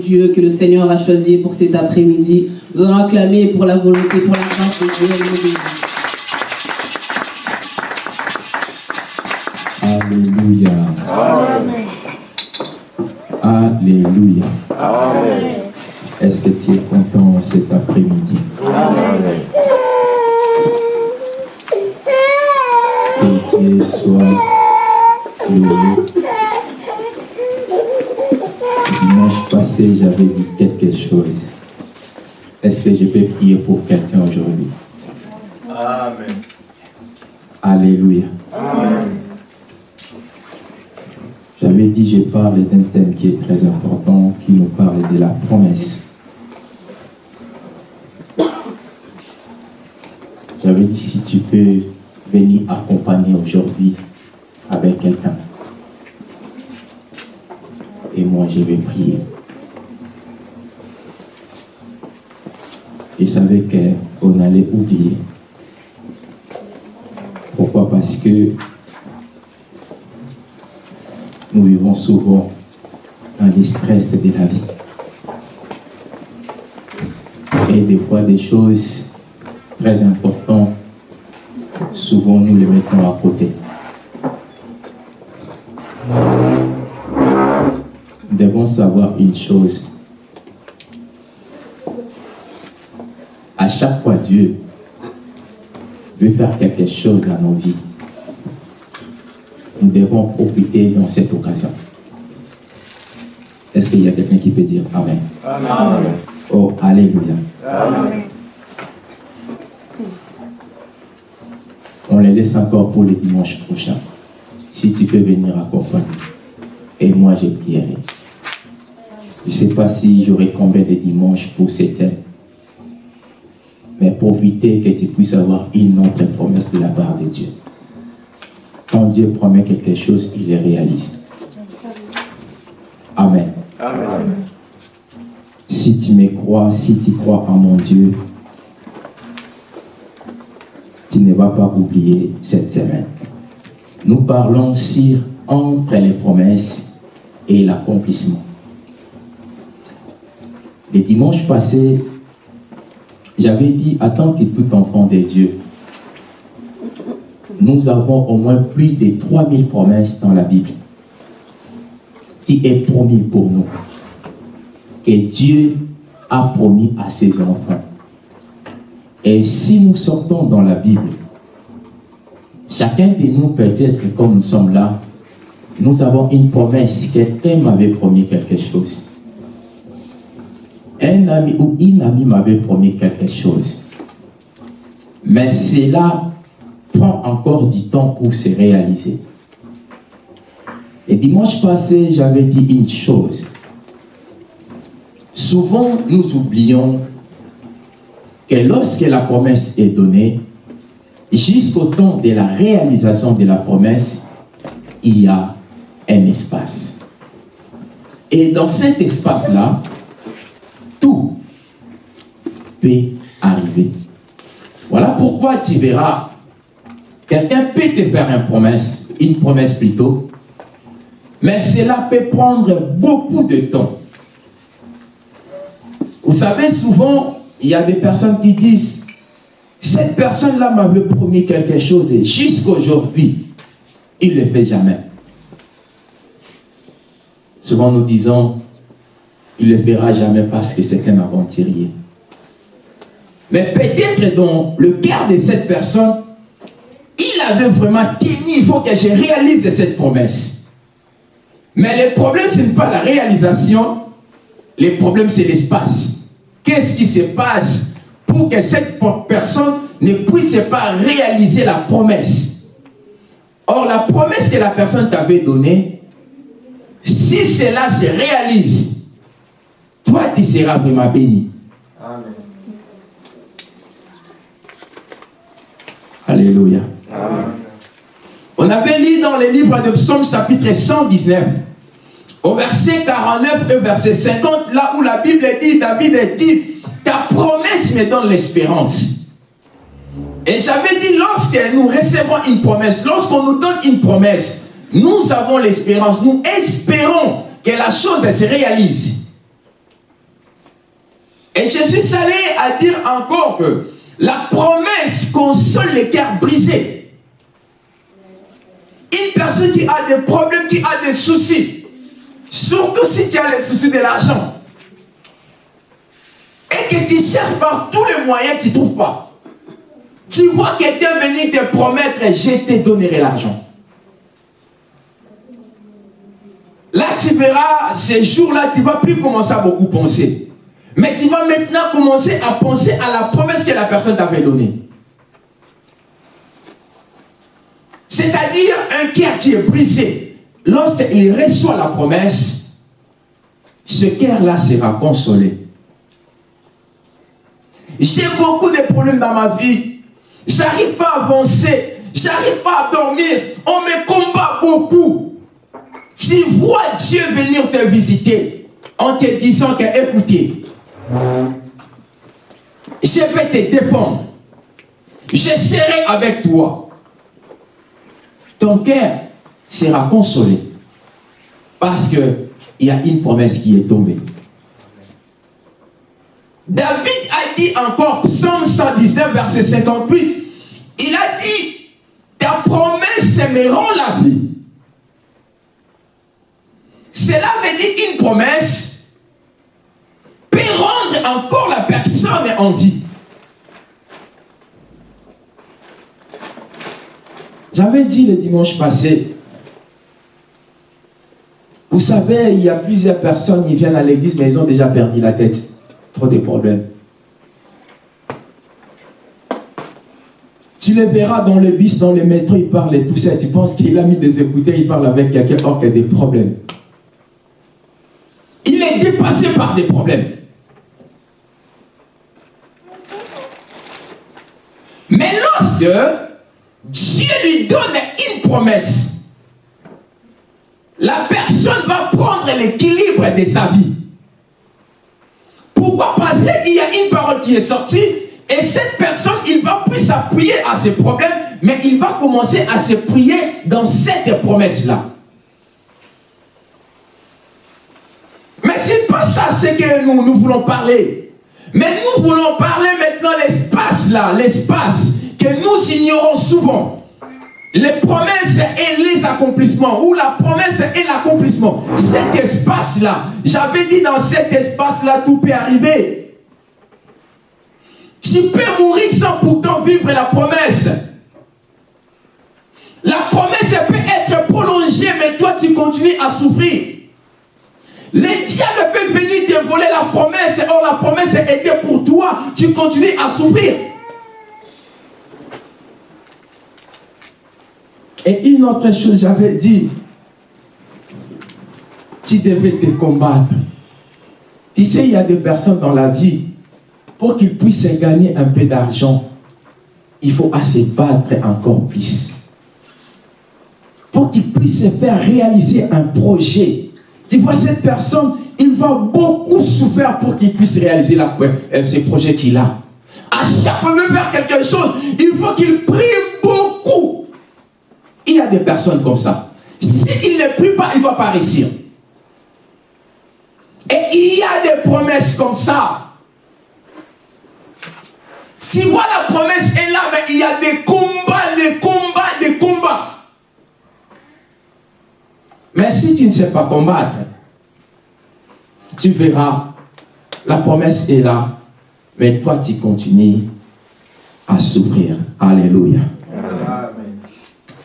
Dieu que le Seigneur a choisi pour cet après-midi. Nous allons acclamer pour la volonté, pour la grâce de Dieu. Alléluia. Amen. Amen. Alléluia. Amen. J'avais dit, je parle d'un thème qui est très important, qui nous parle de la promesse. J'avais dit, si tu peux venir accompagner aujourd'hui avec quelqu'un. Et moi, je vais prier. Je savais qu'on allait oublier. Parce que nous vivons souvent dans les stress de la vie? Et des fois, des choses très importantes, souvent nous les mettons à côté. Nous devons savoir une chose. À chaque fois, Dieu veut faire quelque chose dans nos vies nous devons profiter dans cette occasion. Est-ce qu'il y a quelqu'un qui peut dire Amen? Amen. Oh, Alléluia. Amen. On les laisse encore pour le dimanche prochain. Si tu peux venir accompagner. Et moi, je prierai. Je ne sais pas si j'aurai combien de dimanches pour c'était. Mais profiter que tu puisses avoir une autre promesse de la part de Dieu. Quand Dieu promet quelque chose, il le réalise. Amen. Amen. Si tu me crois, si tu crois en mon Dieu, tu ne vas pas oublier cette semaine. Nous parlons sur entre les promesses et l'accomplissement. Le dimanche passé, j'avais dit, attends que tout enfant de Dieu nous avons au moins plus de 3000 promesses dans la Bible qui est promis pour nous. Et Dieu a promis à ses enfants. Et si nous sortons dans la Bible, chacun de nous peut-être comme nous sommes là, nous avons une promesse. Quelqu'un m'avait promis quelque chose. Un ami ou une amie m'avait promis quelque chose. Mais cela prend encore du temps pour se réaliser. Et dimanche passé, j'avais dit une chose. Souvent, nous oublions que lorsque la promesse est donnée, jusqu'au temps de la réalisation de la promesse, il y a un espace. Et dans cet espace-là, tout peut arriver. Voilà pourquoi tu verras Quelqu'un peut te faire une promesse, une promesse plutôt, mais cela peut prendre beaucoup de temps. Vous savez, souvent, il y a des personnes qui disent, cette personne-là m'avait promis quelque chose et jusqu'aujourd'hui, il ne le fait jamais. Souvent nous disons, il ne le fera jamais parce que c'est un aventurier. Mais peut-être dans le cœur de cette personne, vraiment tenu, il faut que je réalise cette promesse. Mais le problème, ce n'est pas la réalisation, le problème, c'est l'espace. Qu'est-ce qui se passe pour que cette personne ne puisse pas réaliser la promesse? Or, la promesse que la personne t'avait donnée, si cela se réalise, toi, tu seras vraiment béni. Amen. Alléluia. On avait lu dans les livres de Psaume chapitre 119, au verset 49 et verset 50, là où la Bible dit, David dit, ta promesse me donne l'espérance. Et j'avais dit, lorsque nous recevons une promesse, lorsqu'on nous donne une promesse, nous avons l'espérance, nous espérons que la chose se réalise. Et je suis allé à dire encore que la promesse console les cœurs brisés. Une personne qui a des problèmes, qui a des soucis, surtout si tu as les soucis de l'argent, et que tu cherches par tous les moyens, tu ne trouves pas. Tu vois quelqu'un venir te promettre, je te donnerai l'argent. Là, tu verras, ces jours-là, tu ne vas plus commencer à beaucoup penser. Mais tu vas maintenant commencer à penser à la promesse que la personne t'avait donnée. C'est-à-dire un cœur qui est brisé. Lorsqu'il reçoit la promesse, ce cœur-là sera consolé. J'ai beaucoup de problèmes dans ma vie. J'arrive pas à avancer. J'arrive pas à dormir. On me combat beaucoup. Tu vois Dieu venir te visiter en te disant que, écoutez, je vais te défendre. Je serai avec toi. Ton cœur sera consolé. Parce qu'il y a une promesse qui est tombée. David a dit encore, psaume 119, verset 58, il a dit, ta promesse me rend la vie. Cela veut dire une promesse peut rendre encore la personne en vie. J'avais dit le dimanche passé, vous savez, il y a plusieurs personnes qui viennent à l'église, mais ils ont déjà perdu la tête. Trop de problèmes. Tu les verras dans le bus, dans le métro, ils parlent et tout ça. Tu penses qu'il a mis des écouteurs, il parle avec quelqu'un, or qu'il y a des problèmes. Il est dépassé par des problèmes. Mais lorsque Dieu lui donne une promesse, la personne va prendre l'équilibre de sa vie. Pourquoi? Parce qu'il y a une parole qui est sortie et cette personne, il va plus s'appuyer à ses problèmes, mais il va commencer à se prier dans cette promesse-là. Mais c'est pas ça ce que nous, nous voulons parler. Mais nous voulons parler maintenant l'espace là, l'espace que nous ignorons souvent. Les promesses et les accomplissements, ou la promesse et l'accomplissement. Cet espace-là, j'avais dit dans cet espace-là, tout peut arriver. Tu peux mourir sans pourtant vivre la promesse. La promesse peut être prolongée, mais toi tu continues à souffrir. Les diables peuvent venir te voler la promesse, or la promesse était pour toi, tu continues à souffrir. Et une autre chose, j'avais dit, tu devais te combattre. Tu sais, il y a des personnes dans la vie, pour qu'ils puissent gagner un peu d'argent, il faut assez battre encore plus. Pour qu'ils puissent faire réaliser un projet. Tu vois, cette personne, il va beaucoup souffrir pour qu'il puisse réaliser la, euh, ce projet qu'il a. À chaque fois veut faire quelque chose, il faut qu'il prie beaucoup. Il y a des personnes comme ça. S'il ne prie pas, il va pas réussir. Et il y a des promesses comme ça. Tu vois, la promesse est là, mais il y a des combats, des combats, des combats. Mais si tu ne sais pas combattre, tu verras, la promesse est là, mais toi tu continues à souffrir. Alléluia.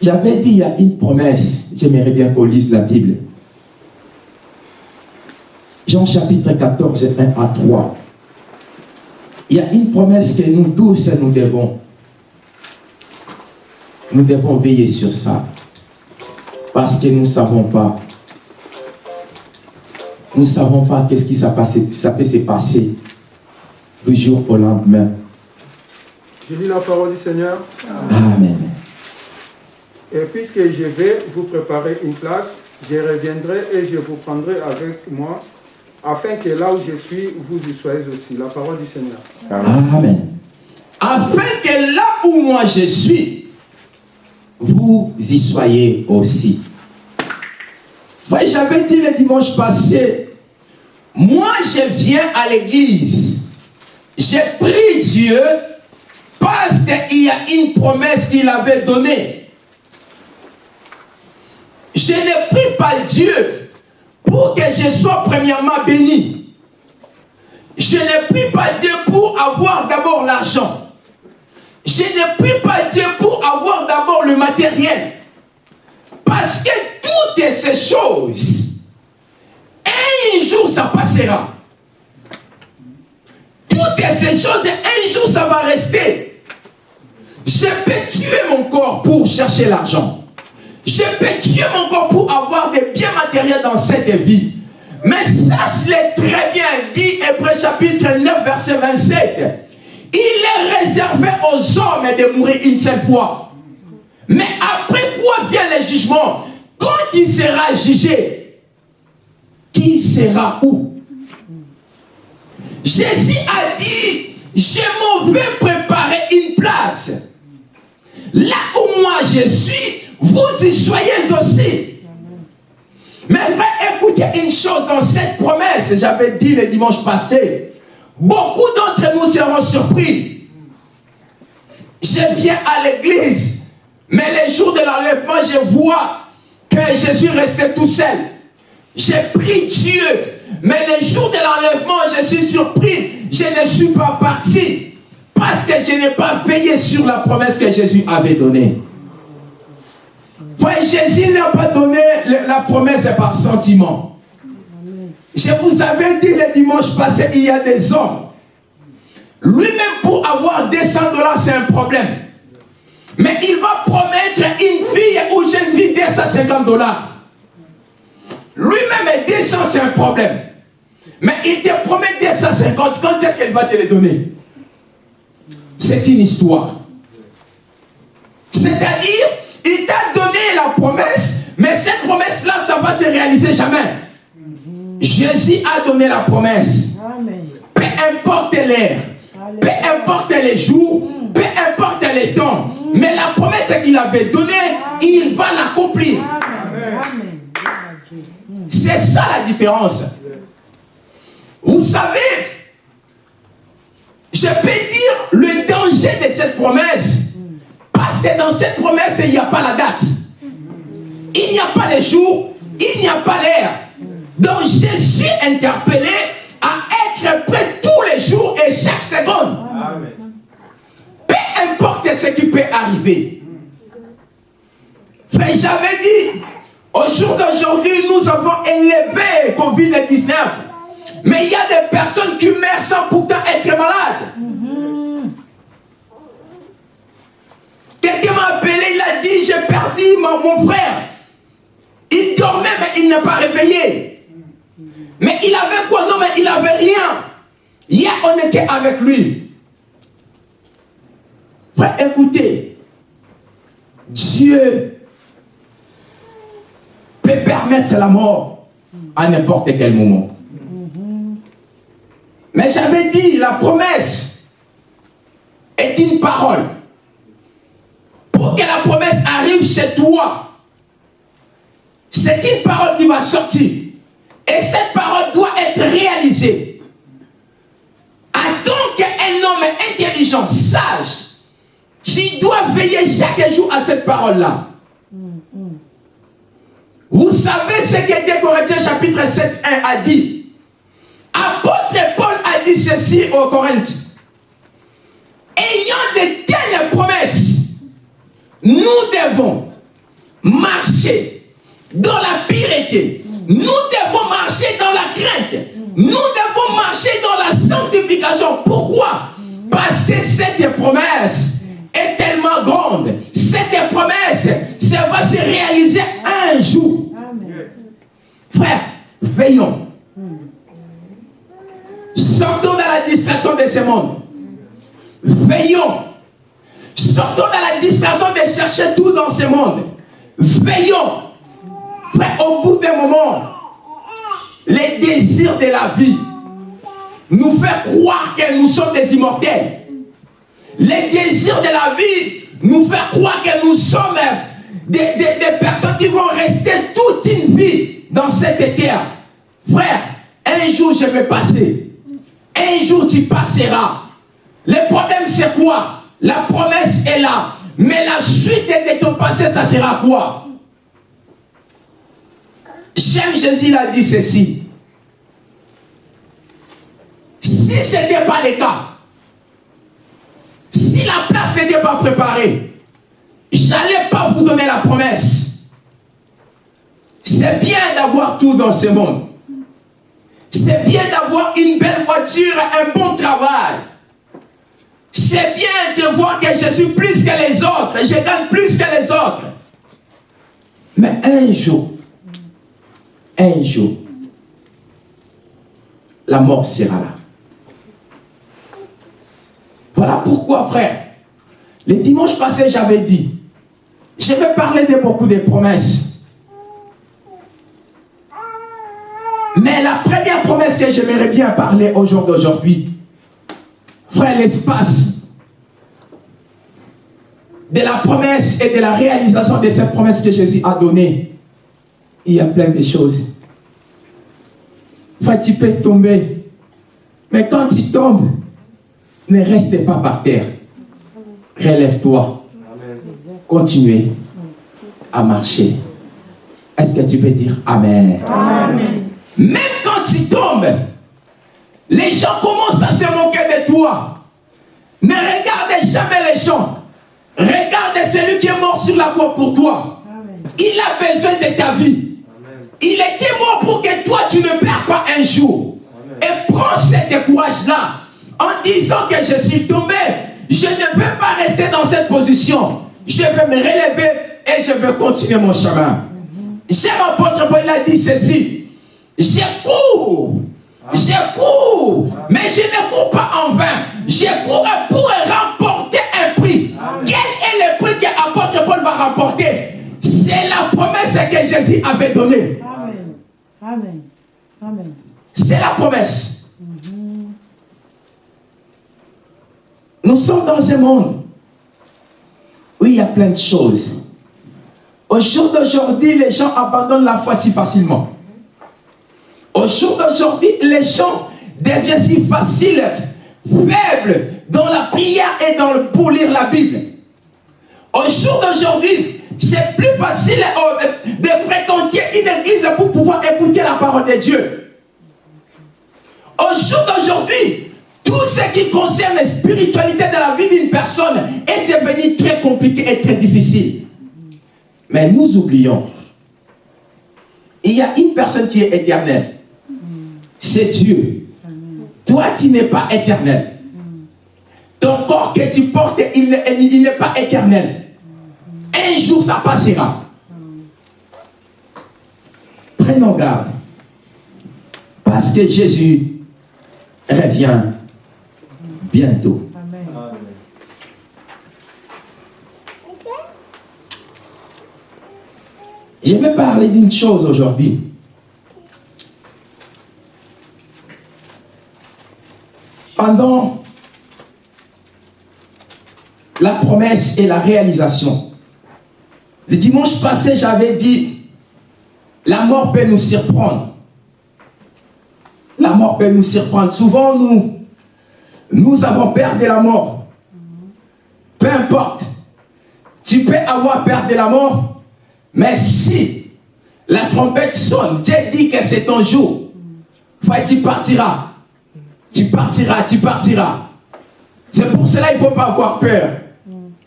J'avais dit, il y a une promesse, j'aimerais bien qu'on lise la Bible. Jean chapitre 14, 1 à 3. Il y a une promesse que nous tous, nous devons. Nous devons veiller sur ça. Parce que nous ne savons pas. Nous ne savons pas qu'est-ce qui s'est passé- ça peut se passer du jour au lendemain. Je lis la parole du Seigneur. Amen. Et puisque je vais vous préparer une place, je reviendrai et je vous prendrai avec moi, afin que là où je suis, vous y soyez aussi. La parole du Seigneur. Amen. Afin que là où moi je suis, vous y soyez aussi. J'avais dit le dimanche passé, moi je viens à l'église J'ai pris Dieu parce qu'il y a une promesse qu'il avait donnée. Je ne prie pas Dieu pour que je sois premièrement béni. Je ne prie pas Dieu pour avoir d'abord l'argent. Je ne prie pas Dieu pour avoir d'abord le matériel. Parce que toutes ces choses, un jour ça passera. Toutes ces choses, un jour ça va rester. Je peux tuer mon corps pour chercher l'argent. Je peux tuer mon corps pour avoir des biens matériels dans cette vie. Mais sache-le très bien, dit Hébreu chapitre 9, verset 27. Il est réservé aux hommes de mourir une seule fois. Mais après quoi vient le jugement Quand il sera jugé, qui sera où? Jésus a dit, je m'en vais préparer une place. Là où moi je suis, vous y soyez aussi. Mais écoutez une chose dans cette promesse, j'avais dit le dimanche passé, beaucoup d'entre nous seront surpris. Je viens à l'église, mais les jours de l'enlèvement, je vois que je suis resté tout seul. J'ai pris Dieu, mais les jours de l'enlèvement, je suis surpris. Je ne suis pas parti parce que je n'ai pas veillé sur la promesse que Jésus avait donnée. Jésus n'a pas donné la promesse par sentiment. Je vous avais dit le dimanche passé, il y a des hommes. Lui-même, pour avoir 200 dollars, c'est un problème. Mais il va promettre une fille ou jeune fille 250 dollars. Lui-même est 200, c'est un problème. Mais il te promet 250, quand est-ce qu'il va te les donner? C'est une histoire. C'est-à-dire, il t'a donné la promesse, mais cette promesse-là, ça va se réaliser jamais. Jésus a donné la promesse. Peu importe l'heure, peu importe les jours, peu importe les temps, mais la promesse qu'il avait donnée, il va l'accomplir. C'est ça la différence. Vous savez, je peux dire le danger de cette promesse. Parce que dans cette promesse, il n'y a pas la date. Il n'y a pas les jours, il n'y a pas l'heure. Donc je suis interpellé à être prêt tous les jours et chaque seconde. Peu importe ce qui peut arriver. Frère, j'avais dit, au jour d'aujourd'hui, nous avons élevé Covid-19. Mais il y a des personnes qui meurent sans pourtant être malades. Quelqu'un m'a appelé, il a dit, j'ai perdu mon, frère. Il dormait, mais il n'est pas réveillé. Mais il avait quoi? Non, mais il n'avait rien. Hier, on était avec lui. Frère, écoutez, Dieu peut permettre la mort à n'importe quel moment. Mais j'avais dit, la promesse est une parole. Pour que la promesse arrive chez toi, c'est une parole qui va sortir. Et cette parole doit être réalisée. Attends qu'un homme intelligent, sage, tu dois veiller chaque jour à cette parole-là. Vous savez ce que 2 Corinthiens chapitre 7, 1 a dit? Apôtre Paul a dit ceci aux Corinthiens. Ayant de telles promesses, nous devons marcher dans la piété. Nous devons marcher dans la crainte. Nous devons marcher dans la sanctification. Pourquoi? Parce que cette promesse est tellement grande. Cette promesse, ça va se réaliser un jour. Frère, veillons. Sortons dans la distraction de ce monde. Veillons. Sortons dans la distraction de chercher tout dans ce monde. Veillons. Au bout d'un moment, les désirs de la vie nous fait croire que nous sommes des immortels. Les désirs de la vie nous fait croire que nous sommes des, des personnes qui vont rester toute une vie dans cette terre. Frère, un jour je vais passer. Un jour tu passeras. Le problème, c'est quoi? La promesse est là. Mais la suite de ton passé, ça sera quoi? J'aime Jésus, il a dit ceci. Si ce n'était pas le cas, si la place n'était pas préparée, j'allais pas vous donner la promesse. C'est bien d'avoir tout dans ce monde. C'est bien d'avoir une belle voiture, un bon travail. C'est bien de voir que je suis plus que les autres, je gagne plus que les autres. Mais un jour, un jour, la mort sera là. Voilà pourquoi, frère, le dimanche passé, j'avais dit, je vais parler de beaucoup de promesses. Mais la première promesse que j'aimerais bien parler au jour d'aujourd'hui, frère, l'espace de la promesse et de la réalisation de cette promesse que Jésus a donnée, il y a plein de choses. Frère, tu peux tomber. Mais quand tu tombes, ne reste pas par terre. Relève-toi. Continuez à marcher. Est-ce que tu peux dire Amen? Même quand tu tombes, les gens commencent à se moquer de toi. Ne regardez jamais les gens. Regardez celui qui est mort sur la croix pour toi. Il a besoin de ta vie. Il était mort pour que toi, tu ne perds pas un jour. Et prends ce courage-là en disant que je suis tombé. Je ne peux pas rester dans cette position. Je vais me relever et je vais continuer mon chemin. J'aime apôtre Paul, a dit ceci. Je cours. Je cours. Mais je ne cours pas en vain. Je cours pour remporter un prix. Quel est le prix que apôtre Paul va remporter? C'est la promesse que Jésus avait donnée. Amen. Amen. Amen. C'est la promesse. Nous sommes dans un monde où il y a plein de choses. Au jour d'aujourd'hui, les gens abandonnent la foi si facilement. Au jour d'aujourd'hui, les gens deviennent si faciles, faibles dans la prière et dans le, pour lire la Bible. Au jour d'aujourd'hui, c'est plus facile euh, de fréquenter une église pour pouvoir écouter la parole de Dieu. Au jour d'aujourd'hui, tout ce qui concerne la spiritualité de la vie d'une personne est devenu très compliqué et très difficile. Mais nous oublions, il y a une personne qui est éternelle. C'est Dieu. Toi, tu n'es pas éternel. Ton corps que tu portes, il n'est il n'est pas éternel. Un jour, ça passera. Prenons garde. Parce que Jésus revient bientôt. Je vais parler d'une chose aujourd'hui. Pendant la promesse et la réalisation, le dimanche passé, j'avais dit, la mort peut nous surprendre. La mort peut nous surprendre. Souvent, nous, nous avons peur de la mort. Peu importe. Tu peux avoir peur de la mort, mais si la trompette sonne, Dieu dit que c'est ton jour, tu partiras. Tu partiras, tu partiras. C'est pour cela qu'il ne faut pas avoir peur.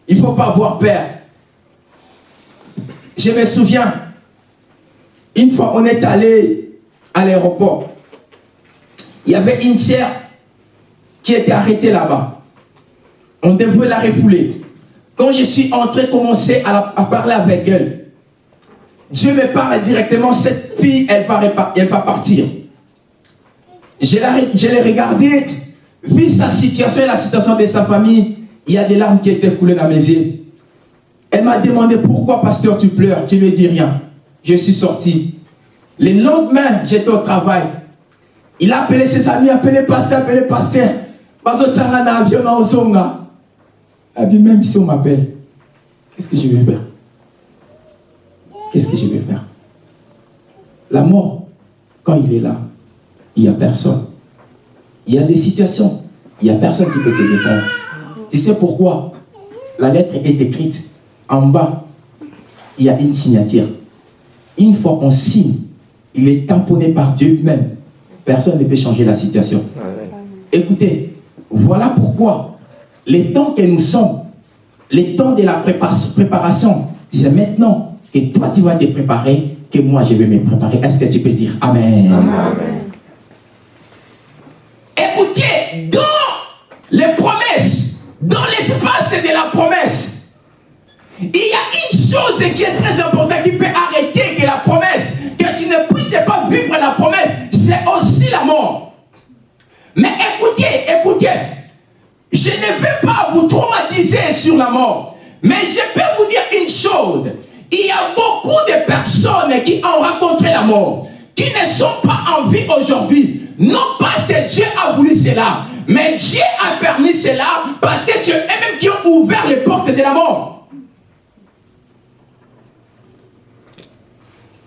Il ne faut pas avoir peur. Je me souviens, une fois on est allé à l'aéroport, il y avait une sœur qui était arrêtée là-bas. On devait la refouler. Quand je suis entré, commencer à, à parler avec elle, Dieu me parle directement, cette fille, elle va, elle va partir. Je l'ai regardée, vu sa situation et la situation de sa famille, il y a des larmes qui étaient coulées dans mes yeux. Elle m'a demandé pourquoi, pasteur, tu pleures? Tu ne dis rien. Je suis sorti. Le lendemain, j'étais au travail. Il a appelé ses amis, appelé pasteur, appelé pasteur. Bazo tsanga na avion na. Elle dit, même si on m'appelle, qu'est-ce que je vais faire? Qu'est-ce que je vais faire? La mort, quand il est là, il n'y a personne. Il y a des situations il n'y a personne qui peut te défendre. Tu sais pourquoi? La lettre est écrite en bas. Il y a une signature. Une fois qu'on signe, il est tamponné par Dieu même. Personne ne peut changer la situation. Amen. Écoutez, voilà pourquoi les temps que nous sommes, les temps de la prépa- préparation, c'est maintenant que toi tu vas te préparer, que moi je vais me préparer. Est-ce que tu peux dire Amen? Amen. Écoutez, dans les promesses, dans l'espace de la promesse, il y a une chose qui est très importante qui peut arrêter que la promesse, que tu ne puisses pas vivre la promesse, c'est aussi la mort. Mais écoutez, écoutez, je ne vais pas vous traumatiser sur la mort, mais je peux vous dire une chose. Il y a beaucoup de personnes qui ont rencontré la mort, qui ne sont pas en vie aujourd'hui. Non parce que Dieu a voulu cela, mais Dieu a permis cela parce que c'est eux-mêmes qui ont ouvert les portes de la mort.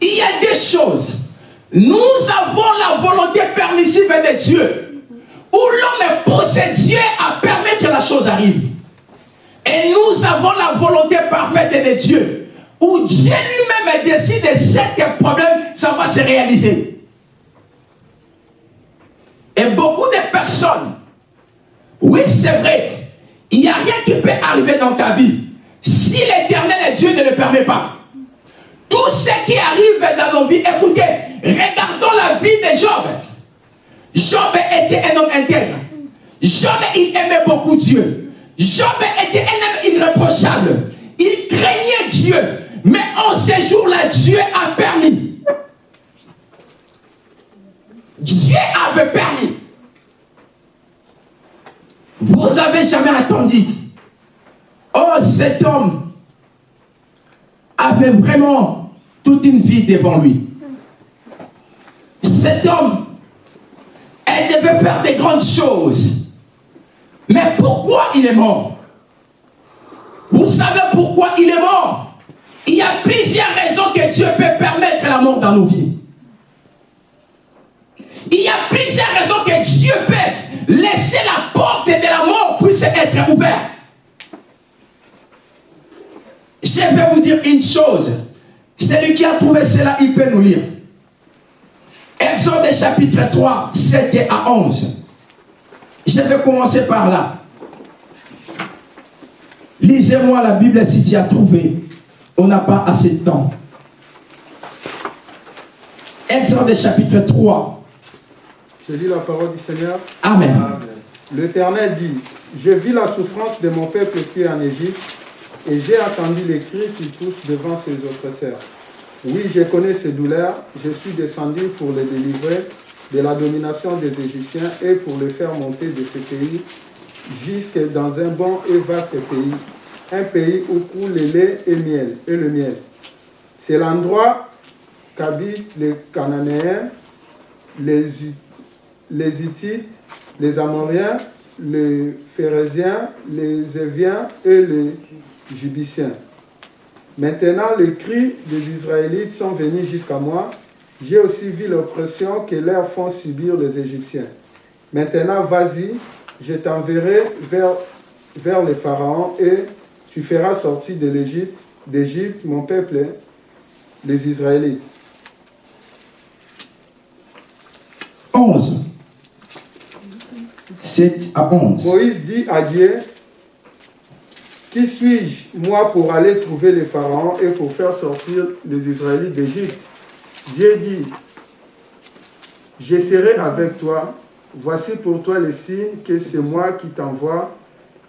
Il y a des choses. Nous avons la volonté permissive de Dieu. Où l'homme pousse Dieu à permettre que la chose arrive. Et nous avons la volonté parfaite de Dieu. Où Dieu lui-même décide de problème, ça va se réaliser. Et beaucoup de personnes, oui c'est vrai, il n'y a rien qui peut arriver dans ta vie si l'éternel Dieu ne le permet pas. Tout ce qui arrive dans nos vies, écoutez, regardons la vie de Job. Job était un homme intègre. Job, il aimait beaucoup Dieu. Job était un homme irréprochable. Il craignait Dieu. Mais en ce jour-là, Dieu a permis. Dieu avait permis. Vous avez jamais attendu. Oh, cet homme avait vraiment toute une vie devant lui. Cet homme, elle devait faire des grandes choses. Mais pourquoi il est mort? Vous savez pourquoi il est mort? Il y a plusieurs raisons que Dieu peut permettre la mort dans nos vies. Il y a plusieurs raisons que Dieu peut laisser la porte de la mort puisse être ouverte. Je vais vous dire une chose. Celui qui a trouvé cela, il peut nous lire. Exode chapitre 3, 7 à 11. Je vais commencer par là. Lisez-moi la Bible si tu as trouvé. On n'a pas assez de temps. Exode chapitre 3. Je lis la parole du Seigneur. Amen. Amen. L'Éternel dit, je vis la souffrance de mon peuple qui est en Égypte, et j'ai entendu les cris qui poussent devant ses oppresseurs. Oui, je connais ces douleurs, je suis descendu pour les délivrer de la domination des Égyptiens et pour les faire monter de ce pays jusque dans un bon et vaste pays, un pays où coule le lait et, miel, et le miel. C'est l'endroit qu'habitent les Cananéens, les, les Hittites, les Amoriens, les Phérésiens, les Éviens et les Jubiciens. Maintenant, les cris des Israélites sont venus jusqu'à moi. J'ai aussi vu l'oppression que leur font subir les Égyptiens. Maintenant, vas-y, je t'enverrai vers, vers les pharaons et tu feras sortir de l'Égypte, d'Égypte, mon peuple, les Israélites. 11. 7 à 11. Moïse dit à Dieu, Qui suis-je, moi, pour aller trouver les pharaons et pour faire sortir les Israélites d'Égypte? Dieu dit, Je serai avec toi. Voici pour toi le signe que c'est moi qui t'envoie.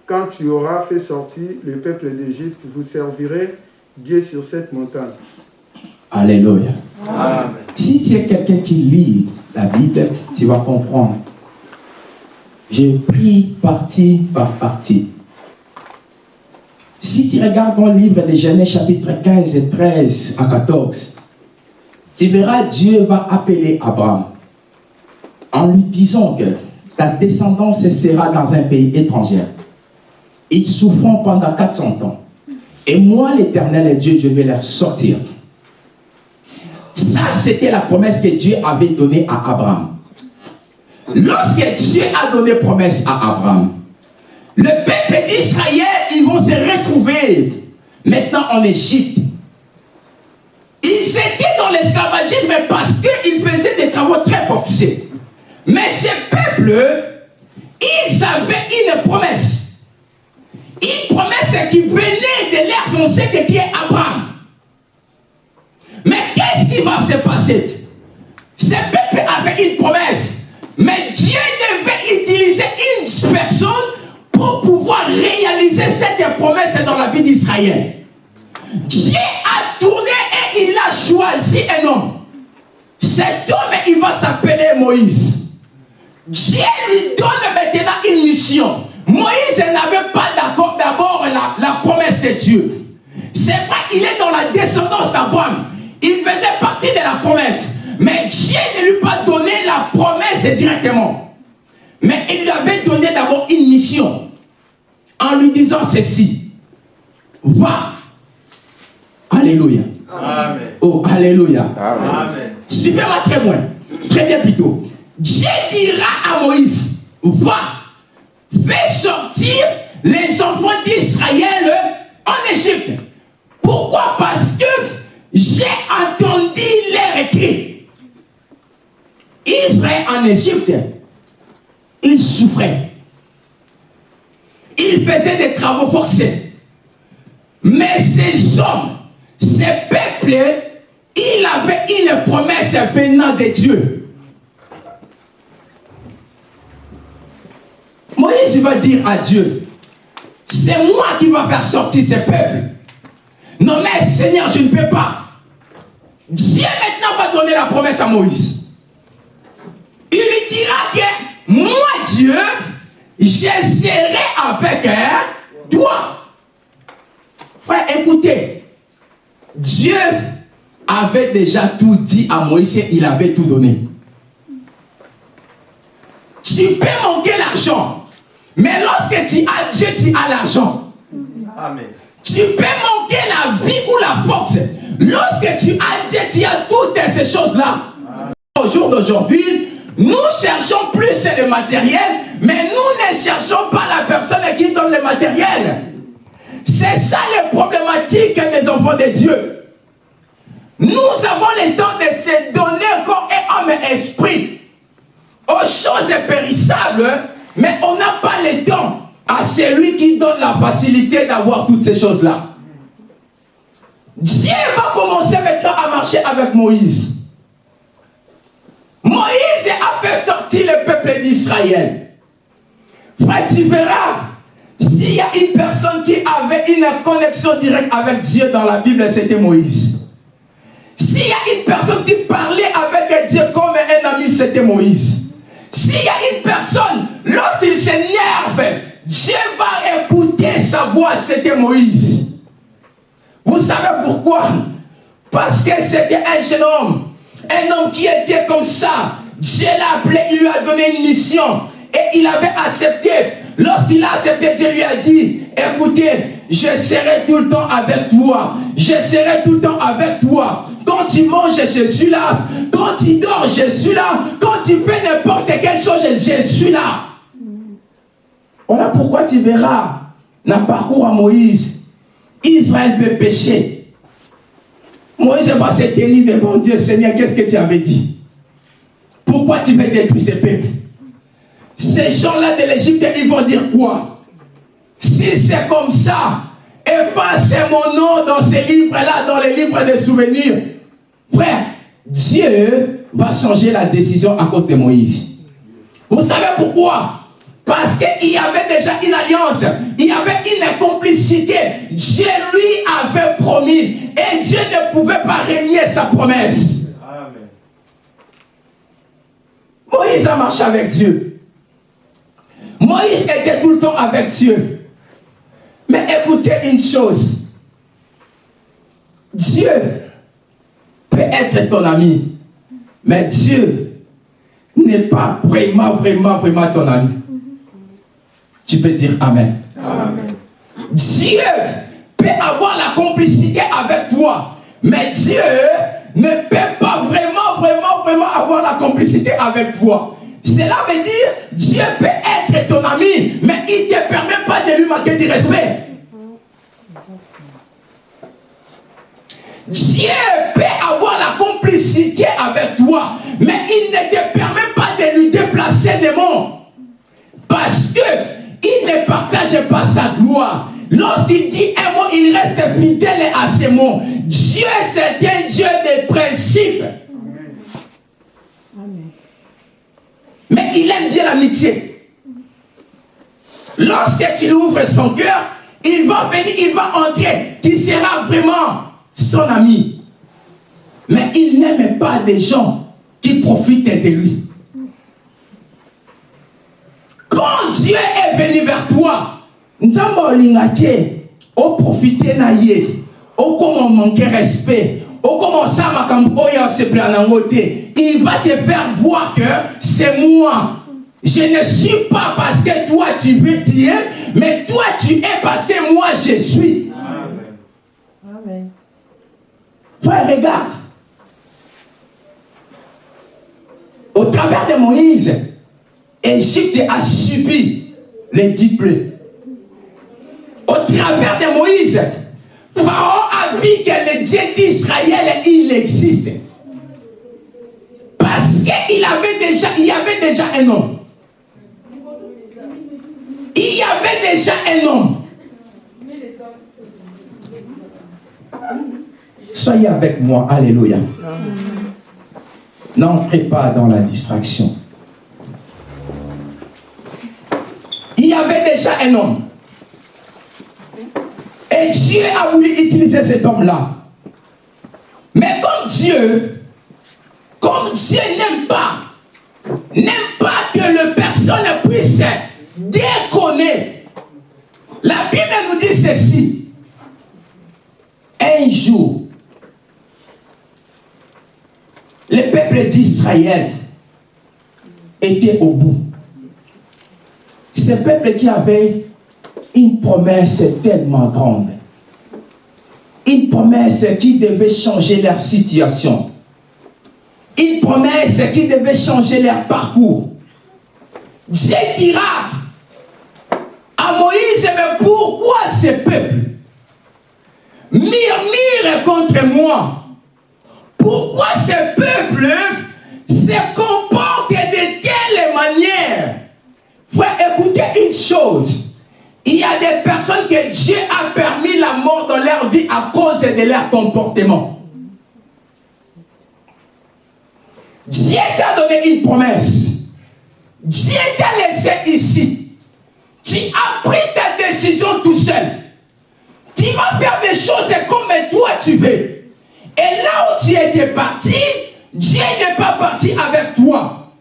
Quand tu auras fait sortir le peuple d'Égypte, vous servirez Dieu sur cette montagne. Alléluia. Amen. Si tu es quelqu'un qui lit la Bible, tu vas comprendre. J'ai pris partie par partie. Si tu regardes dans le livre de Genèse chapitre 15 et 13 à 14, tu verras Dieu va appeler Abraham en lui disant que ta descendance sera dans un pays étranger. Ils souffront pendant 400 ans. Et moi, l'éternel Dieu, je vais leur sortir. Ça, c'était la promesse que Dieu avait donnée à Abraham. Lorsque Dieu a donné promesse à Abraham, le peuple d'Israël, ils vont se retrouver maintenant en Égypte. Ils étaient dans l'esclavagisme parce qu'ils faisaient des travaux très forcés. Mais ce peuple, ils avaient une promesse. Une promesse qui venait de leurs ancêtres qui est Abraham. Mais qu'est-ce qui va se passer? Ce peuple avait une promesse. Mais Dieu devait utiliser une personne pour pouvoir réaliser cette promesse dans la vie d'Israël. Dieu a tourné et il a choisi un homme. Cet homme, il va s'appeler Moïse. Dieu lui donne maintenant une mission. Moïse n'avait pas d'accord d'abord la, la promesse de Dieu. C'est vrai, il est dans la descendance d'Abraham. Il faisait partie de la promesse. Mais Dieu ne lui a pas donné la promesse directement. Mais il lui avait donné d'abord une mission. En lui disant ceci. Va. Alléluia. Amen. Oh, Alléluia. Amen. Suivez-moi très loin. Très bien plutôt. Dieu dira à Moïse, va, fais sortir les enfants d'Israël en Égypte. Pourquoi? Parce que j'ai entendu leur écrit. Israël en Égypte, il souffrait. Il faisait des travaux forcés. Mais ces hommes, ces peuples, il avait une promesse venant de Dieu. Moïse va dire à Dieu, c'est moi qui va faire sortir ces peuples. Non mais Seigneur, je ne peux pas. Dieu maintenant va donner la promesse à Moïse. Il lui dira que moi Dieu, je serai avec toi. Frère, écoutez, Dieu avait déjà tout dit à Moïse, il avait tout donné. Tu peux manquer l'argent, mais lorsque tu as Dieu, tu as l'argent. Amen. Tu peux manquer la vie ou la force. Lorsque tu as Dieu, tu as toutes ces choses-là. Au jour d'aujourd'hui, nous cherchons plus le matériel, mais nous ne cherchons pas la personne qui donne le matériel. C'est ça les problématiques des enfants de Dieu. Nous avons le temps de se donner corps et âme et esprit aux choses périssables, mais on n'a pas le temps à celui qui donne la facilité d'avoir toutes ces choses-là. Dieu va commencer maintenant à marcher avec Moïse. Moïse a fait sortir le peuple d'Israël. Frère, tu verras, s'il y a une personne qui avait une connexion directe avec Dieu dans la Bible, c'était Moïse. S'il y a une personne qui parlait avec Dieu comme un ami, c'était Moïse. S'il y a une personne, lorsqu'il s'énerve, Dieu va écouter sa voix, c'était Moïse. Vous savez pourquoi? Parce que c'était un jeune homme, un homme qui était comme ça. Dieu l'a appelé, il lui a donné une mission et il avait accepté. Lorsqu'il a accepté, Dieu lui a dit, écoutez, je serai tout le temps avec toi. Je serai tout le temps avec toi. Quand tu manges, je suis là. Quand tu dors, je suis là. Quand tu fais n'importe quelle chose, je suis là. Voilà pourquoi tu verras le parcours à Moïse. Israël peut pécher. Moïse va se tenir devant Dieu. Seigneur, qu'est-ce que tu avais dit? Pourquoi tu veux détruire ces peuples Ces gens-là de l'Égypte, ils vont dire quoi? Si c'est comme ça, efface mon nom dans ces livres-là, dans les livres de souvenirs. Frère, Dieu va changer la décision à cause de Moïse. Vous savez pourquoi? Parce qu'il y avait déjà une alliance, il y avait une complicité. Dieu lui avait promis et Dieu ne pouvait pas régner sa promesse. Amen. Moïse a marché avec Dieu. Moïse était tout le temps avec Dieu. Mais écoutez une chose. Dieu peut être ton ami. Mais Dieu n'est pas vraiment, vraiment, vraiment ton ami. Tu peux dire Amen. Amen. Dieu peut avoir la complicité avec toi. Mais Dieu ne peut pas vraiment, vraiment, vraiment avoir la complicité avec toi. Cela veut dire Dieu peut être ton ami, mais il ne te permet pas de lui manquer du respect. Dieu peut avoir la complicité avec toi, mais il ne te permet pas de lui déplacer des mots. Parce que il ne partage pas sa gloire. Lorsqu'il dit un mot, il reste fidèle à ses mots. Dieu, c'est un Dieu de principes. Mais il aime bien l'amitié. Lorsque tu ouvres son cœur, il va venir, il va entrer. Tu seras vraiment son ami. Mais il n'aime pas des gens qui profitent de lui. Quand Dieu est venu vers toi, nzambe olinga te oprofite na ye okoma manquer respect okoma osala makambo oyo osepela nango te il va te faire voir que c'est moi je ne suis pas parce que toi tu veux tu es mais toi tu es parce que moi je suis Amen. Amen. frère regarde au travers de Moïse Égypte a subi les dix plaies au travers de Moïse, Pharaon a vu que le Dieu d'Israël, il existe. Parce qu'il avait déjà, il y avait déjà un homme. Il y avait déjà un homme. Soyez avec moi, Alléluia. N'entrez pas dans la distraction. Un homme. Et Dieu a voulu utiliser cet homme-là. Mais comme Dieu, comme Dieu n'aime pas, n'aime pas que le personne puisse déconner. La Bible nous dit ceci. Un jour, le peuple d'Israël était au bout. Ce peuple qui avait une promesse tellement grande. Une promesse qui devait changer leur situation. Une promesse qui devait changer leur parcours. Dieu dira à Moïse, mais pourquoi ce peuple murmure contre moi? Pourquoi ce peuple se comporte de telle manière? Frère, écoutez une chose. Il y a des personnes que Dieu a permis la mort dans leur vie à cause de leur comportement. Dieu t'a donné une promesse. Dieu t'a laissé ici. Tu as pris ta décision tout seul. Tu vas faire des choses comme toi tu veux. Et là où tu étais parti, Dieu n'est pas parti avec toi.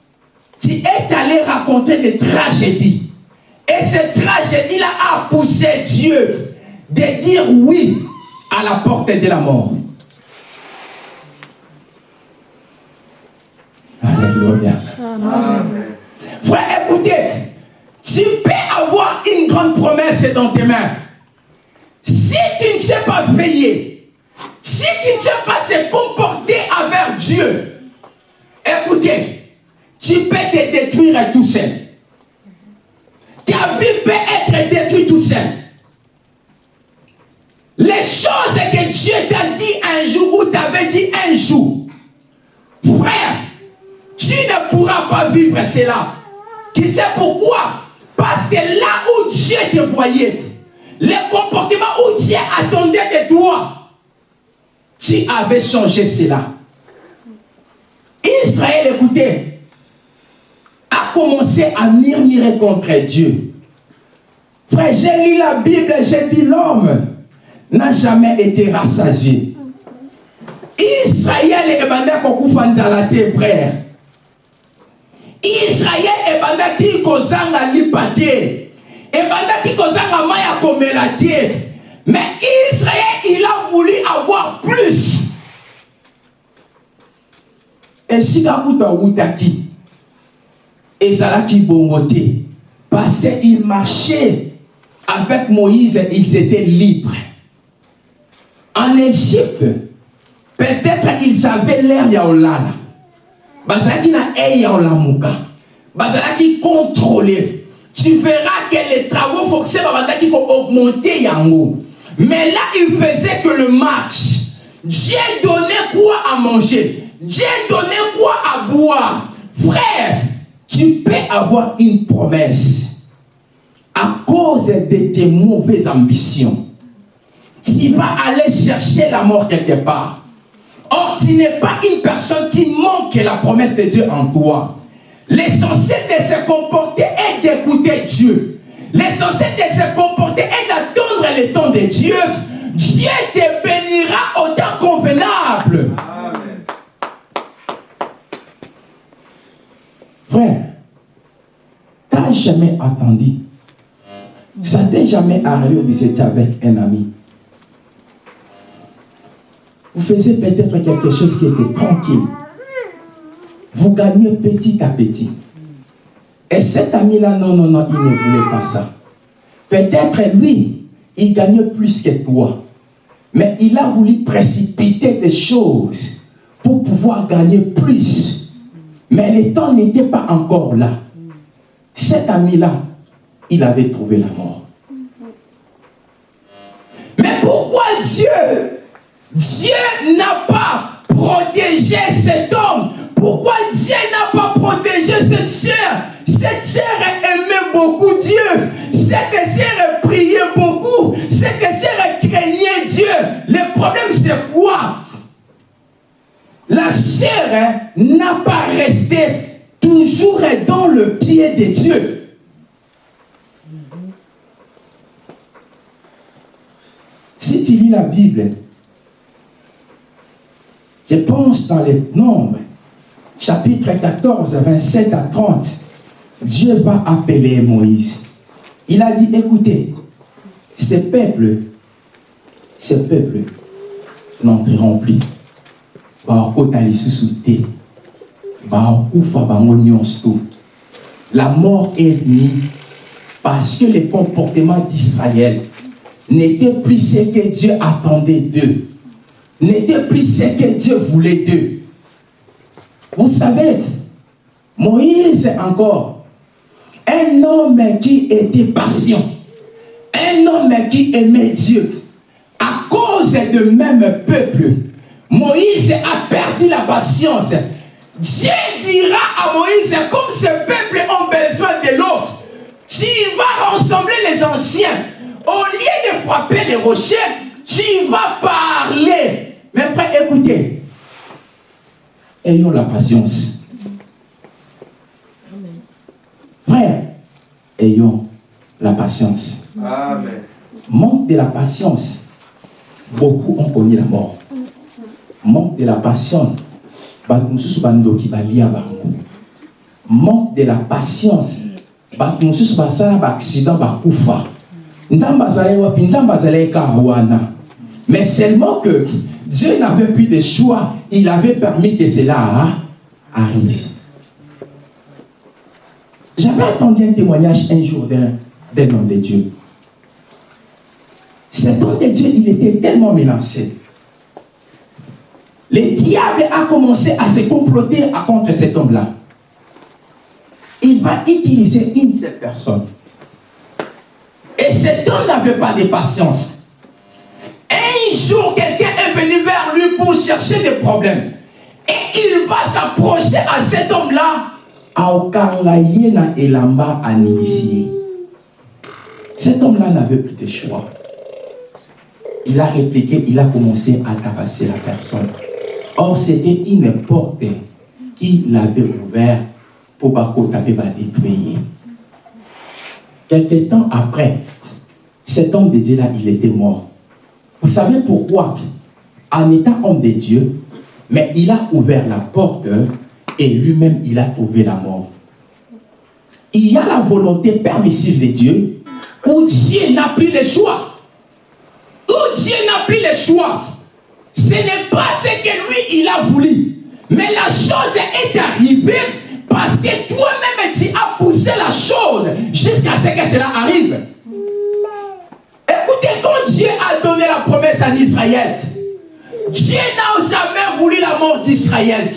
Tu es allé raconter des tragédies. Et cette tragédie-là a poussé Dieu de dire oui à la porte de la mort. Alléluia. Frère, écoutez, tu peux avoir une grande promesse dans tes mains. Si tu ne sais pas veiller, si tu ne sais pas se comporter avec Dieu, écoutez, tu peux te détruire tout seul. Ta vie peut être détruite tout seul. Les choses que Dieu t'a dit un jour ou t'avait dit un jour, frère, tu ne pourras pas vivre cela. Tu sais pourquoi? Parce que là où Dieu te voyait, le comportement où Dieu attendait de toi, tu avais changé cela. Israël, écoutez, commencé à murmurer contre Dieu. Frère, j'ai lu la Bible, j'ai dit l'homme n'a jamais été rassasié. Israël ebandaki kokufa nzala te frère israel ebandaki kozanga lipa te ebandaki kozanga mai ya komela te mais israel il a voulu avoir plus esika kuta awutaki ezalaki bongo te parce qu'il marchait avec moïse ils étaient libres en égypte peut-être ils avaient l'air ya olala bazalaki na ei ya olamuka bazalaki contrôler. Tu verras que les travaux forcés babandaki ko augmenter yango. Mais là, il faisait que le match. Dieu donnait quoi à manger? Dieu donnait quoi à boire? Frère, tu peux avoir une promesse à cause de tes mauvaises ambitions. Tu vas aller chercher la mort quelque part. Or, tu n'es pas une personne qui manque la promesse de Dieu en toi. L'essentiel de se comporter est d'écouter Dieu. L'essentiel de se comporter est d'attendre le temps de Dieu. Dieu te bénira au temps convenable. Amen. Frère, t'as jamais attendu. Ça t'est jamais arrivé où vous étiez avec un ami. Vous faisiez peut-être quelque chose qui était tranquille. Vous gagnez petit à petit. Et cet ami-là, non, non, non, il ne voulait pas ça. Peut-être lui, il gagnait plus que toi. Mais il a voulu précipiter des choses pour pouvoir gagner plus. Mais le temps n'était pas encore là. Cet ami-là, il avait trouvé la mort. Mais pourquoi Dieu, Dieu n'a pas protégé cet homme? Pourquoi Dieu n'a pas protégé cette sœur? Cette sœur aimait beaucoup Dieu. Cette sœur priait beaucoup. Cette sœur craignait Dieu. Le problème c'est quoi? La sœur hein, n'a pas resté toujours dans le pied de Dieu. Si tu lis la Bible, je pense dans les nombres, chapitre 14, 27 à 30, Dieu va appeler Moïse. Il a dit, écoutez, ce peuple, ce peuple n'entreront plus. La mort est venue parce que le comportement d'Israël n'était plus ce que Dieu attendait d'eux n'était plus ce que Dieu voulait d'eux. Vous savez Moïse encore un homme qui était patient un homme qui aimait Dieu à cause de même peuple Moïse a perdu la patience. Dieu dira à Moïse, comme ce peuple ont besoin de l'eau, tu vas rassembler les anciens. Au lieu de frapper les rochers, tu vas parler. Mes frères, écoutez. Ayons la patience. Frère, ayons la patience. Amen. Manque de la patience. Beaucoup ont connu la mort. Manque de la patience. Balia manque de la patience. Basala baaccident bakufa. Nzambe mais seulement que dieu n'avait plus de choix. Il avait permis que cela arrive. J'avais entendu un témoignage un jour d'un homme de dieu. Cet homme de dieu il était tellement menacé a commencé à se comploter contre cet homme-là. Il va utiliser une seule personne. Et cet homme n'avait pas de patience. Un jour, quelqu'un est venu vers lui pour chercher des problèmes. Et il va s'approcher à cet homme-là. Aokangayena elamba anilisiye. Cet homme-là n'avait plus de choix. Il a répliqué, il a commencé à tabasser la personne. Or, c'était une porte qu'il avait ouverte pour taper va détruire. Quelque temps après, cet homme de Dieu-là, il était mort. Vous savez pourquoi? En étant homme de Dieu, mais il a ouvert la porte et lui-même, il a trouvé la mort. Il y a la volonté permissive de Dieu où Dieu n'a plus le choix. Où Dieu n'a plus le choix. Ce n'est pas ce que lui, il a voulu. Mais la chose est arrivée parce que toi-même, tu as poussé la chose jusqu'à ce que cela arrive. Écoutez, quand Dieu a donné la promesse à Israël, Dieu n'a jamais voulu la mort d'Israël.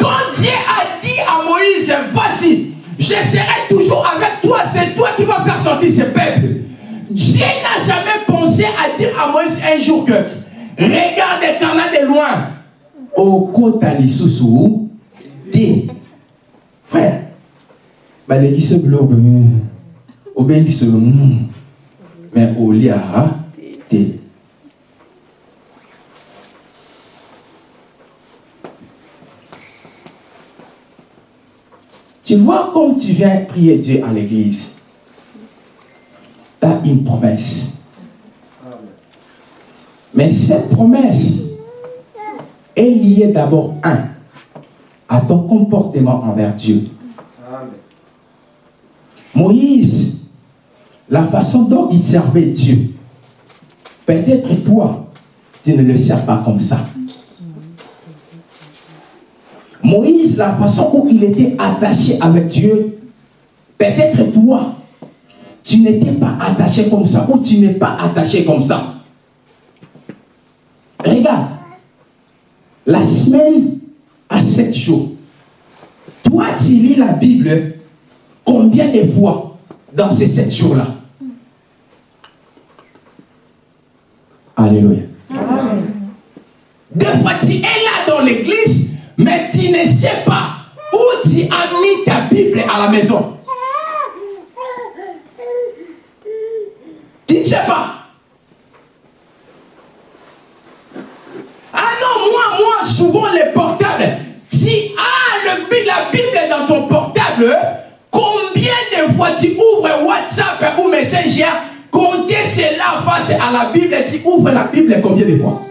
Quand Dieu a dit à Moïse, vas-y, je serai toujours avec toi, c'est toi qui vas faire sortir ce peuple. Dieu n'a jamais pensé à dire à Moïse un jour que regarde Cana de loin. okota lisusu te frère balekisi biloko obendi solo mm. mais olia te Tu vois, comme tu viens prier Dieu à l'église, tu as une promesse. Mais cette promesse est liée d'abord, un, à ton comportement envers Dieu. Amen. Moïse, la façon dont il servait Dieu, peut-être toi, tu ne le sers pas comme ça. Moïse, la façon où il était attaché avec Dieu, peut-être toi, tu n'étais pas attaché comme ça ou tu n'es pas attaché comme ça. Regarde, la semaine a sept jours. Toi, tu lis la Bible combien de fois dans ces sept jours-là? Alléluia. Des fois, tu es là si ah, le, la Bible est dans ton portable, combien de fois tu ouvres WhatsApp ou Messenger, comptez cela face à la Bible, tu ouvres la Bible combien de fois?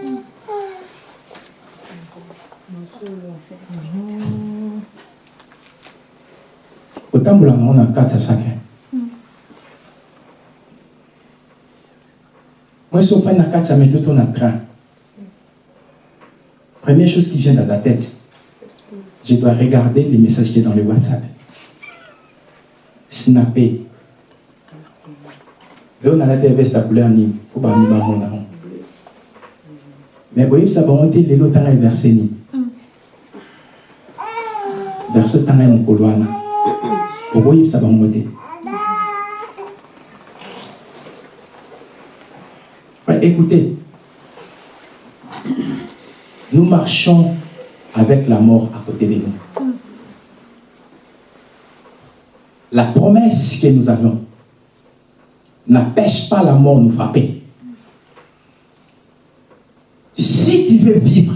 Otambola nango na kati ya sake moi so ofandi na kati ya métro to na train première chose qui vient dans la tête je dois regarder les messages qui est dans le whatsapp. Snapper leo nalati ya veste ya couleur nini po bami bamona ngo mais boyebisa bango te lelo otanga verse nini verse otanga ya mokolo wana okoyebisa bango te Ouais, écoutez. Nous marchons avec la mort à côté de nous la promesse que nous avons n'empêche pas la mort de nous frapper si tu veux vivre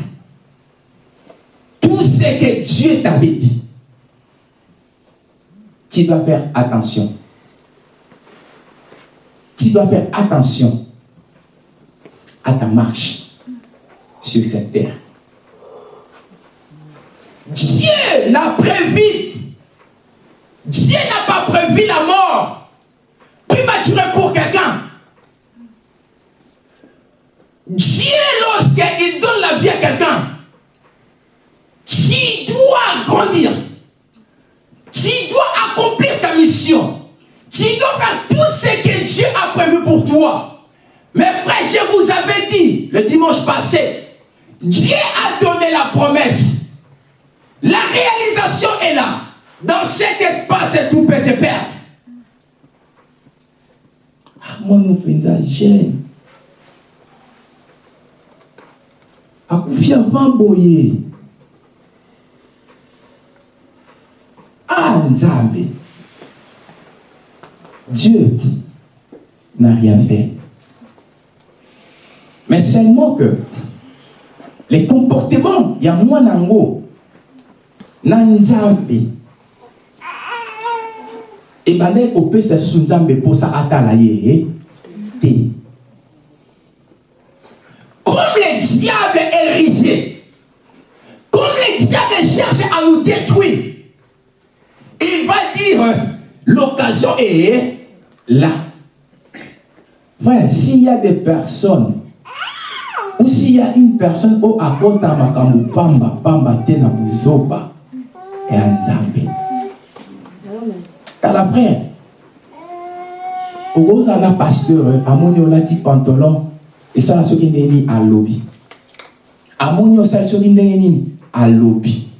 tout ce que Dieu t'avait dit tu dois faire attention. Tu dois faire attention à ta marche sur cette terre. Dieu n'a prévu, Dieu n'a pas prévu la mort prématurée pour quelqu'un. Dieu, lorsqu'il donne la vie à quelqu'un, tu dois grandir. Tu dois accomplir ta mission. Tu dois faire tout ce que Dieu a prévu pour toi. Mais frère, je vous avais dit le dimanche passé, Dieu a donné la promesse. La réalisation est là. Dans cet espace, tout peut se perdre. Mon mpenza jeune akufi avant boye Ah, Nzambe. Dieu n'a rien fait. Mais seulement que les comportements, il y a moins nango, na Nzambe. Et bandai kopesa susu Nzambe posa atala ye te. Comme le diable est risé, comme le diable cherche à nous détruire, il va dire l'occasion est là. Frère, s'il y a des personnes, ou s'il y a une personne au akota makambo pamba pamba te na et nzambe. Tala frère, okozala pasteur amoni olati pantalon esala soki ndenge nini alobi amoni osali soki ndenge nini alobi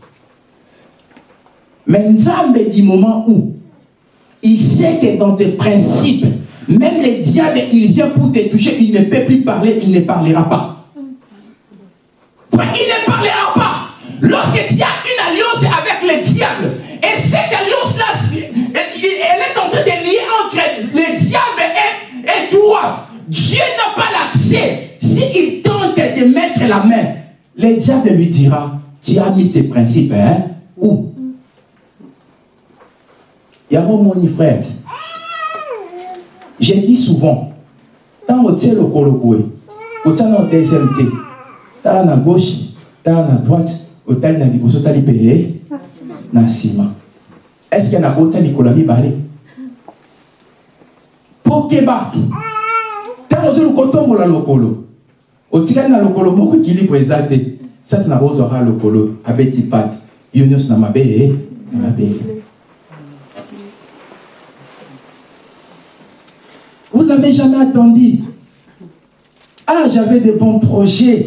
Mais Nzambe du moment où il sait que dans tes principes, même les diables, il vient pour te toucher, il ne peut plus parler, il ne parlera pas. Il ne parlera pas. Lorsque tu as une alliance avec le diable, et cette alliance-là, elle est en train de lier entre le diable et, toi. Dieu n'a pas l'accès. S'il tente de mettre la main, le diable lui dira, tu as mis tes principes, hein? Où? Il y a mon frère. J'ai dit souvent, quand on tient le coloboué, on tient le deuxième tala na gauche, tala na droite, otali na liboso otali mpe na nsima estce na otali likolo ya mibale? Mpo keba ntango ozoluka otombola lokolo. Otikali na lokolo moko ekilipo eza te sati na bozwaka lokolo. Abeti pate yo nyonso na mabe ye na mabele vous avez jamais attendu? Ah j'avais de bons projets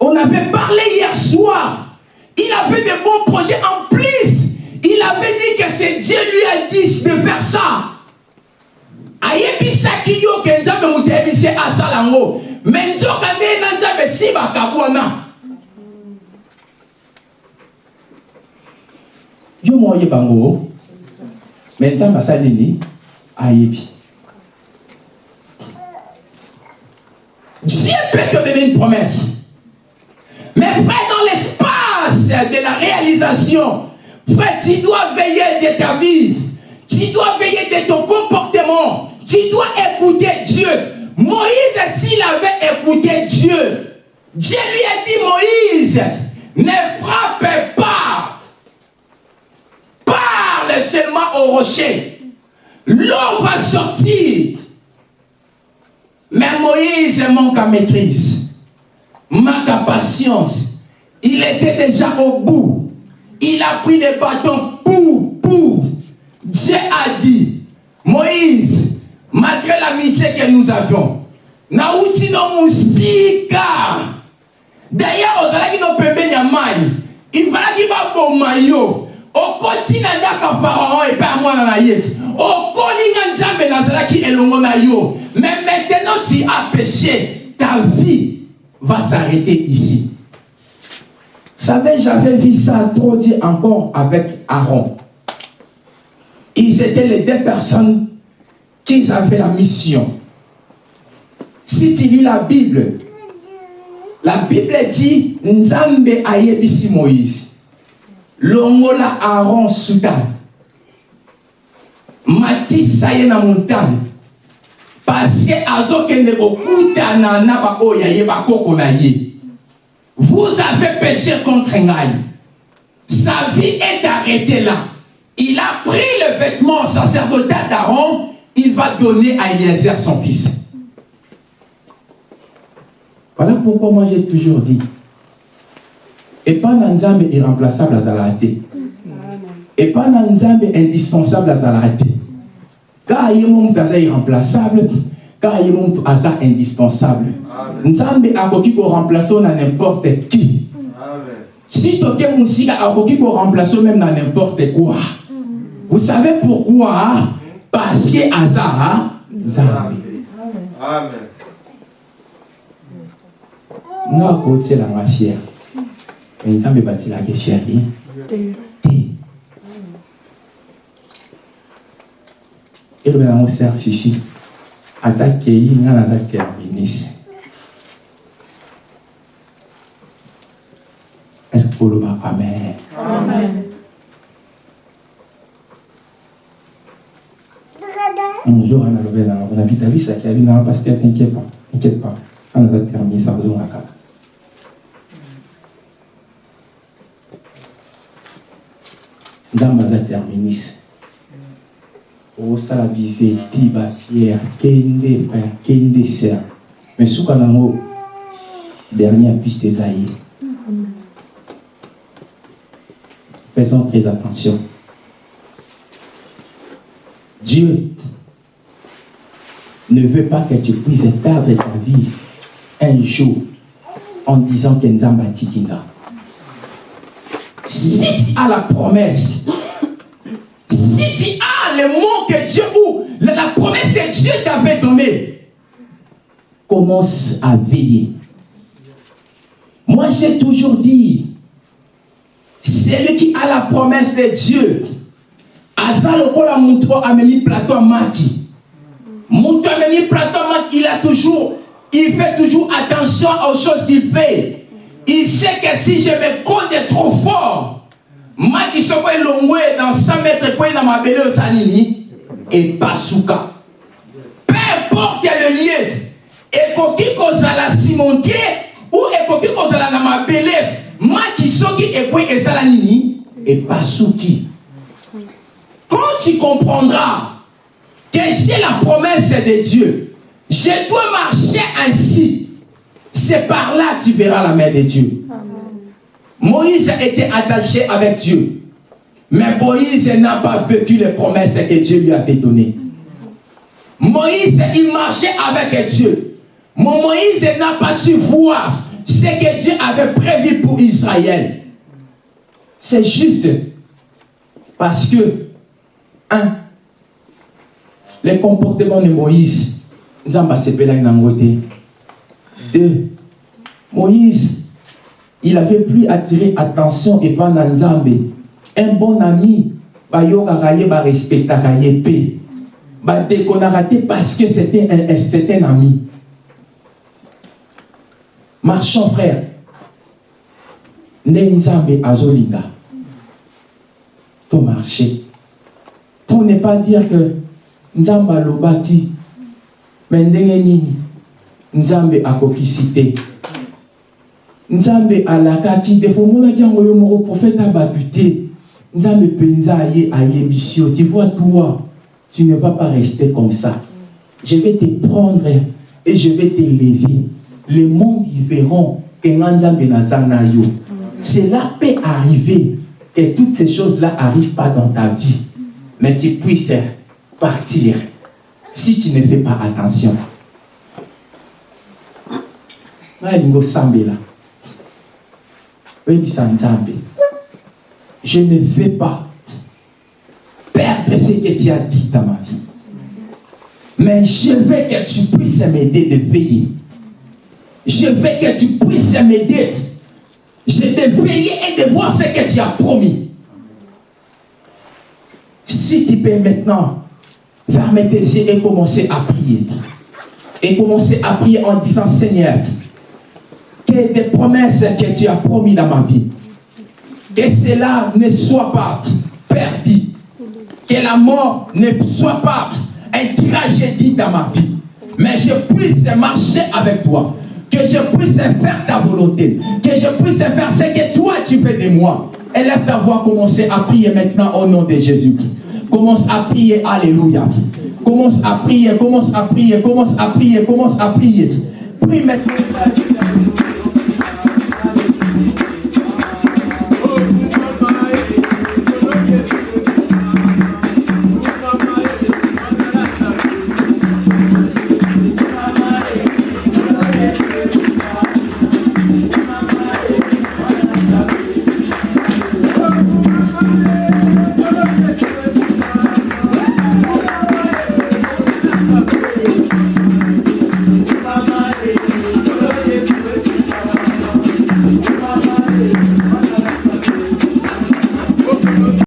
on avait parlé hier soir. Il avait de bons projets en plus. Il avait dit que c'est Dieu lui a dit de faire ça. ayebisaki yo ke nzambe moto ayebisi asala yango me nzoka nde na nzambe si bakabwana yo mo oyeba ayebi dieu peut te donner une promesse mais frère, dans l'espace de la réalisation, tu dois veiller de ta vie. Tu dois veiller de ton comportement. Tu dois écouter Dieu. Moïse, s'il avait écouté Dieu, Dieu lui a dit, Moïse, ne frappe pas. Parle seulement au rocher. L'eau va sortir. Mais Moïse manque à maîtrise manque patience. Il était déjà au bout. Il a pris les bâtons pour, pour. Dieu a dit, Moïse, malgré l'amitié que nous avions, nauti no musika. D'ailleurs, baboma na ye okolinga nzambe nazalaki elongo na yo mais maintenant tu as péché ta vie va s'arrêter ici. Vous savez, j'avais vu ça trop dit encore avec Aaron. Ils étaient les deux personnes qui avaient la mission. Si tu lis la Bible, la Bible dit Nzambe ayebisi Moïse. Longola Aaron Soudan. Matisa ye na montagne. Parce que vous avez péché contre ngai sa vie est arrêtée là. Il a pris le vêtement sacerdotal d'Aaron il va donner à Eliezer son fils. Voilà pourquoi moi j'ai toujours dit et pas nzambe irremplaçable azala te et pas nzambe indispensable azala te car ye moto aza irremplaçable car ye moto aza indispensable nzambe akoki koremplace na n'importe qui. Si toke mosika akoki koremplace même na n'importe quoi. Vous savez pourquoi? Parce que aza nzambe. Nga akotielanga fier me nzambe batielaki elobi nango ser fifi ata kei nga naza terminise est-ce que koloba amen. Un jour ana nango na abi t'inquiète pas. T'inquiète pas. Terminise azonga kaka nzambe aza terminise osala bizeti bafiere kende frère kende ser mais suka nango dernière piste eza faisons très attention. Dieu ne veut pas que tu puisses perdre ta vie un jour en disant que Nzamba tikinga. Si tu as la promesse, si tu as le mot que Dieu ou la, promesse que Dieu t'avait donnée, commence à veiller. Moi, j'ai toujours dit, celui qui a la promesse de Dieu, aza lokola mutu ameni plateau à maki. Mutu ameni plateau à maki, il a toujours, il fait toujours attention aux choses qu'il fait. Il sait que si je me connais trop fort, maki soko elongwe dans 100 mètres quoi dans ma belle sanini. Et pasuka. Peu importe le lieu, ekoki kozala cimentier ou ekoki kozala na mabele maki soki ekwe ezala nini epasuki quand tu comprendras que j'ai la promesse de Dieu je dois marcher ainsi c'est par là que tu verras la main de Dieu Moïse était attaché avec Dieu mais Moïse n'a pas vécu les promesses que Dieu lui avait données Moïse il marchait avec Dieu mon Moïse n'a pas su voir ce que Dieu avait prévu pour Israël. C'est juste parce que, un, le comportement de Moïse, Nzamba sepela nangote. Deux, Moïse, il avait plus attiré attention et pas. Un bon ami, bayokaka ye barespectaka ye pe. Badekonaka te parce que c'était un, un- ami. Marchons, frère. Nde Nzambe azolinga. To marcher. Pour ne pas dire que Nzambe alobaki, mais ndenge nini Nzambe akokisi te. Nzambe alakaki te. Faut mona jango yo moko prophète abatu te. Nzambe penza aye ayebisi. Tu vois toi, tu ne vas pas rester comme ça. Je vais te prendre et je vais t'élever. Le monde y verront que Nzambe nazana yo. Cela peut arriver que toutes ces choses-là arrivent pas dans ta vie, mais tu puisses partir si tu ne fais pas attention. Malingo Sambela. Je ne vais pas perdre ce que tu as dit dans ma vie. Mais je veux que tu puisses m'aider de veiller. Je veux que tu puisses m'aider. Je de veiller et de voir ce que tu as promis. Si tu peux maintenant fermer tes yeux et commencer à prier. Et commencer à prier en disant Seigneur, des promesses que tu as promis dans ma vie, que cela ne soit pas perdu. Que la mort ne soit pas une tragédie dans ma vie. Mais je puisse marcher avec toi. Que je puisse faire ta volonté. Que je puisse faire ce que toi tu fais de moi. Élève ta voix, commencez à prier maintenant au nom de Jésus. Commence à prier, Alléluia. Commence à prier, commence à prier, commence à prier, commence à prier. Prie maintenant.